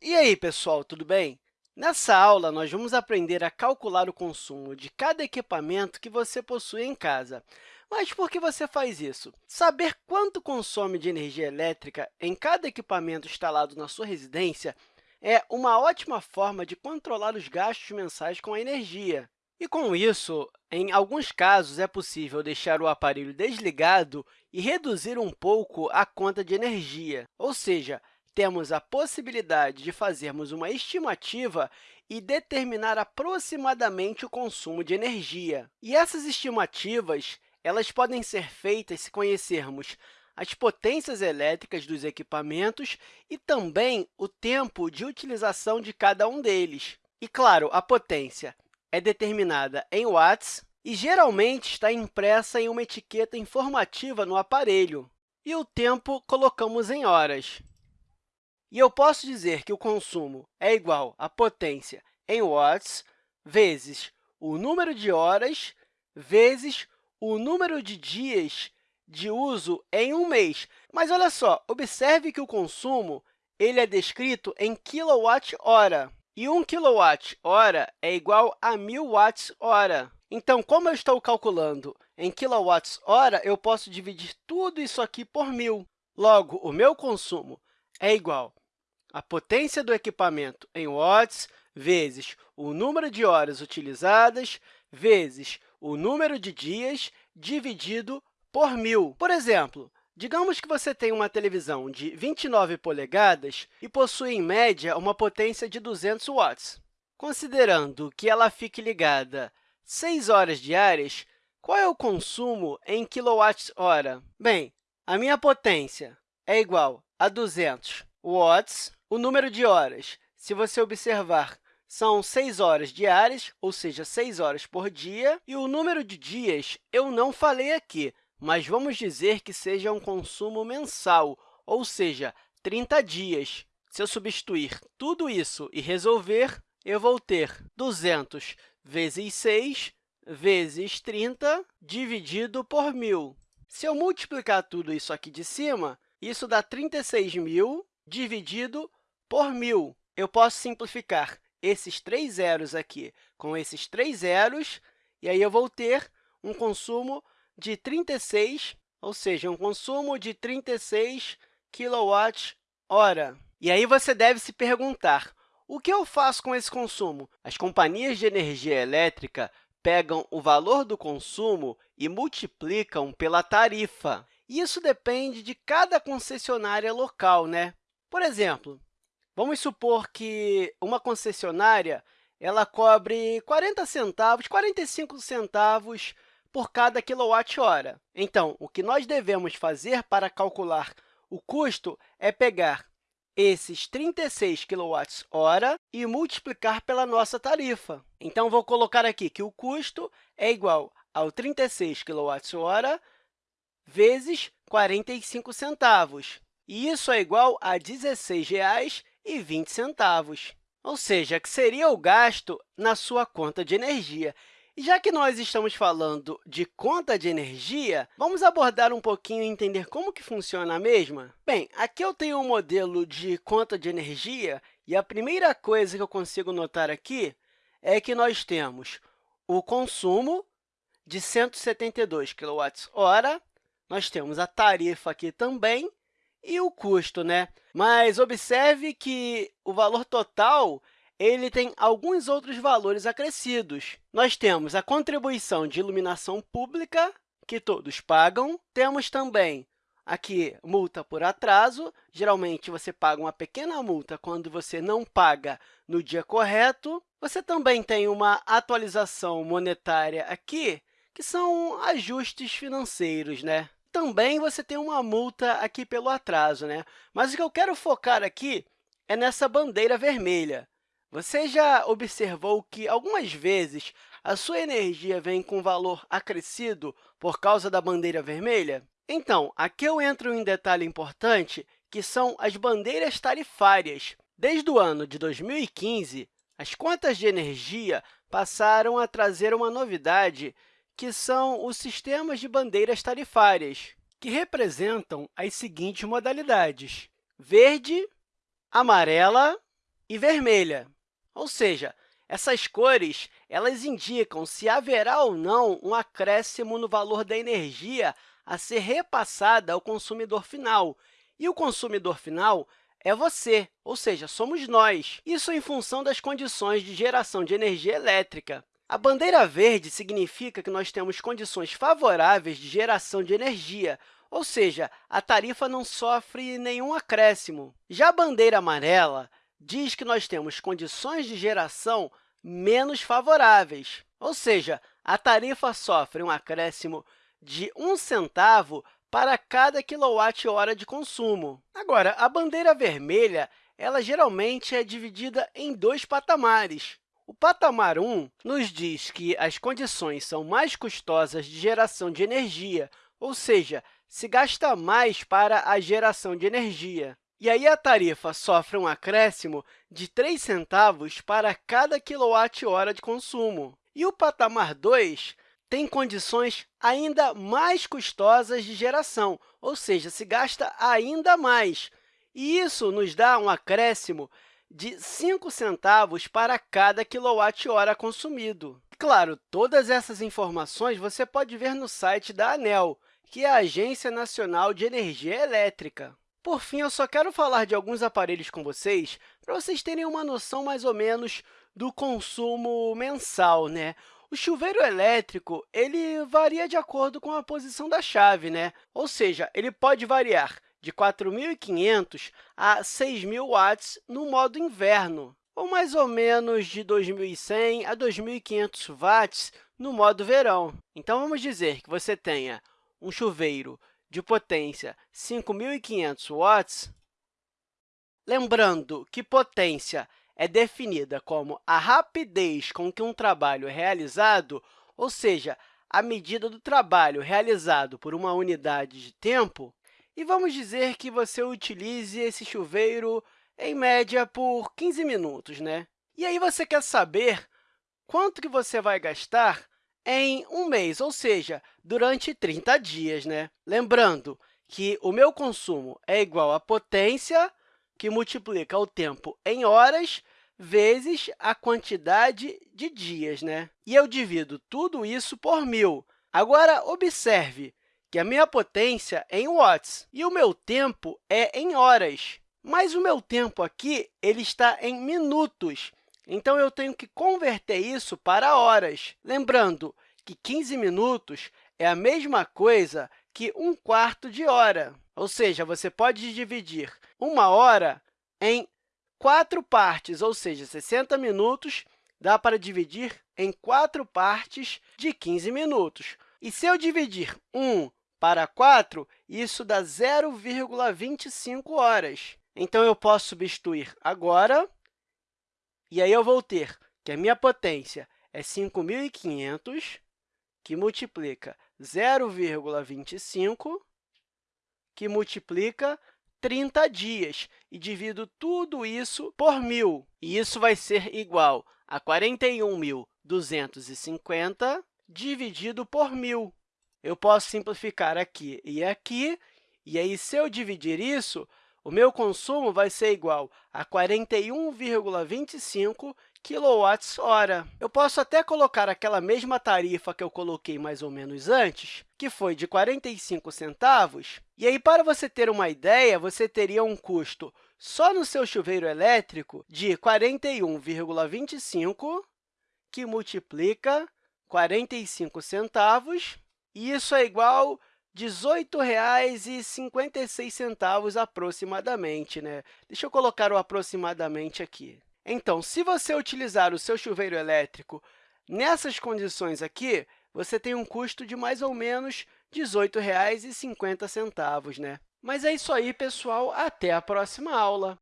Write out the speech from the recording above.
E aí, pessoal, tudo bem? Nessa aula, nós vamos aprender a calcular o consumo de cada equipamento que você possui em casa. Mas por que você faz isso? Saber quanto consome de energia elétrica em cada equipamento instalado na sua residência é uma ótima forma de controlar os gastos mensais com a energia. E, com isso, em alguns casos, é possível deixar o aparelho desligado e reduzir um pouco a conta de energia, ou seja, temos a possibilidade de fazermos uma estimativa e determinar aproximadamente o consumo de energia. E essas estimativas elas podem ser feitas se conhecermos as potências elétricas dos equipamentos e também o tempo de utilização de cada um deles. E, claro, a potência é determinada em watts e geralmente está impressa em uma etiqueta informativa no aparelho. E o tempo colocamos em horas. E eu posso dizer que o consumo é igual à potência em watts vezes o número de horas vezes o número de dias de uso em um mês. Mas, olha só, observe que o consumo ele é descrito em quilowatt-hora, e 1 kWh é igual a 1.000 watts-hora. Então, como eu estou calculando em quilowatts-hora, eu posso dividir tudo isso aqui por 1.000. Logo, o meu consumo é igual a potência do equipamento em watts vezes o número de horas utilizadas vezes o número de dias dividido por 1.000. Por exemplo, digamos que você tem uma televisão de 29 polegadas e possui, em média, uma potência de 200 watts. Considerando que ela fique ligada 6 horas diárias, qual é o consumo em quilowatts-hora? Bem, a minha potência é igual a 200 watts. O número de horas, se você observar, são 6 horas diárias, ou seja, 6 horas por dia. E o número de dias eu não falei aqui, mas vamos dizer que seja um consumo mensal, ou seja, 30 dias. Se eu substituir tudo isso e resolver, eu vou ter 200 vezes 6 vezes 30 dividido por 1.000. Se eu multiplicar tudo isso aqui de cima, isso dá 36.000 dividido por 1.000. Eu posso simplificar esses três zeros aqui com esses três zeros, e aí eu vou ter um consumo de 36, ou seja, um consumo de 36 kWh. E aí você deve se perguntar, o que eu faço com esse consumo? As companhias de energia elétrica pegam o valor do consumo e multiplicam pela tarifa. Isso depende de cada concessionária local. Né? Por exemplo, Vamos supor que uma concessionária ela cobre 40 centavos, 45 centavos por cada quilowatt-hora. Então, o que nós devemos fazer para calcular o custo é pegar esses 36 kWh e multiplicar pela nossa tarifa. Então, vou colocar aqui que o custo é igual ao 36 kWh vezes 45 centavos. E isso é igual a R$ 16,00 e 20 centavos, ou seja, que seria o gasto na sua conta de energia. E já que nós estamos falando de conta de energia, vamos abordar um pouquinho e entender como que funciona a mesma? Bem, aqui eu tenho um modelo de conta de energia e a primeira coisa que eu consigo notar aqui é que nós temos o consumo de 172 kWh, nós temos a tarifa aqui também e o custo. Né? Mas observe que o valor total ele tem alguns outros valores acrescidos. Nós temos a contribuição de iluminação pública, que todos pagam. Temos também aqui multa por atraso. Geralmente, você paga uma pequena multa quando você não paga no dia correto. Você também tem uma atualização monetária aqui, que são ajustes financeiros. Né? Também você tem uma multa aqui pelo atraso. Né? Mas o que eu quero focar aqui é nessa bandeira vermelha. Você já observou que, algumas vezes, a sua energia vem com valor acrescido por causa da bandeira vermelha? Então, aqui eu entro em um detalhe importante, que são as bandeiras tarifárias. Desde o ano de 2015, as contas de energia passaram a trazer uma novidade que são os sistemas de bandeiras tarifárias, que representam as seguintes modalidades, verde, amarela, e vermelha. Ou seja, essas cores elas indicam se haverá ou não um acréscimo no valor da energia a ser repassada ao consumidor final. E o consumidor final é você, ou seja, somos nós. Isso em função das condições de geração de energia elétrica. A bandeira verde significa que nós temos condições favoráveis de geração de energia, ou seja, a tarifa não sofre nenhum acréscimo. Já a bandeira amarela diz que nós temos condições de geração menos favoráveis, ou seja, a tarifa sofre um acréscimo de um centavo para cada quilowatt-hora de consumo. Agora, a bandeira vermelha ela geralmente é dividida em dois patamares. O patamar 1 nos diz que as condições são mais custosas de geração de energia, ou seja, se gasta mais para a geração de energia. E aí a tarifa sofre um acréscimo de 3 centavos para cada quilowatt-hora de consumo. E o patamar 2 tem condições ainda mais custosas de geração, ou seja, se gasta ainda mais. E isso nos dá um acréscimo de 5 centavos para cada quilowatt-hora consumido. Claro, todas essas informações você pode ver no site da ANEL, que é a Agência Nacional de Energia Elétrica. Por fim, eu só quero falar de alguns aparelhos com vocês para vocês terem uma noção mais ou menos do consumo mensal. Né? O chuveiro elétrico ele varia de acordo com a posição da chave, né? ou seja, ele pode variar de 4.500 a 6.000 watts no modo inverno, ou mais ou menos de 2.100 a 2.500 watts no modo verão. Então, vamos dizer que você tenha um chuveiro de potência 5.500 watts, lembrando que potência é definida como a rapidez com que um trabalho é realizado, ou seja, a medida do trabalho realizado por uma unidade de tempo, e vamos dizer que você utilize esse chuveiro, em média, por 15 minutos. Né? E aí você quer saber quanto que você vai gastar em um mês, ou seja, durante 30 dias. Né? Lembrando que o meu consumo é igual à potência, que multiplica o tempo em horas, vezes a quantidade de dias. Né? E eu divido tudo isso por 1.000. Agora, observe que a minha potência é em watts e o meu tempo é em horas. Mas o meu tempo aqui ele está em minutos, então, eu tenho que converter isso para horas. Lembrando que 15 minutos é a mesma coisa que um quarto de hora. Ou seja, você pode dividir uma hora em quatro partes, ou seja, 60 minutos dá para dividir em quatro partes de 15 minutos. E se eu dividir 1 para 4, isso dá 0,25 horas. Então, eu posso substituir agora e aí eu vou ter que a minha potência é 5.500, que multiplica 0,25, que multiplica 30 dias, e divido tudo isso por 1.000. E isso vai ser igual a 41.250 dividido por 1.000. Eu posso simplificar aqui e aqui, e aí, se eu dividir isso, o meu consumo vai ser igual a 41,25 kWh. Eu posso até colocar aquela mesma tarifa que eu coloquei mais ou menos antes, que foi de 45 centavos. E aí, para você ter uma ideia, você teria um custo só no seu chuveiro elétrico de 41,25, que multiplica 45 centavos, e isso é igual R$ 18,56 aproximadamente. Né? Deixa eu colocar o aproximadamente aqui. Então, se você utilizar o seu chuveiro elétrico nessas condições aqui, você tem um custo de mais ou menos R$ 18,50. Né? Mas é isso aí, pessoal. Até a próxima aula!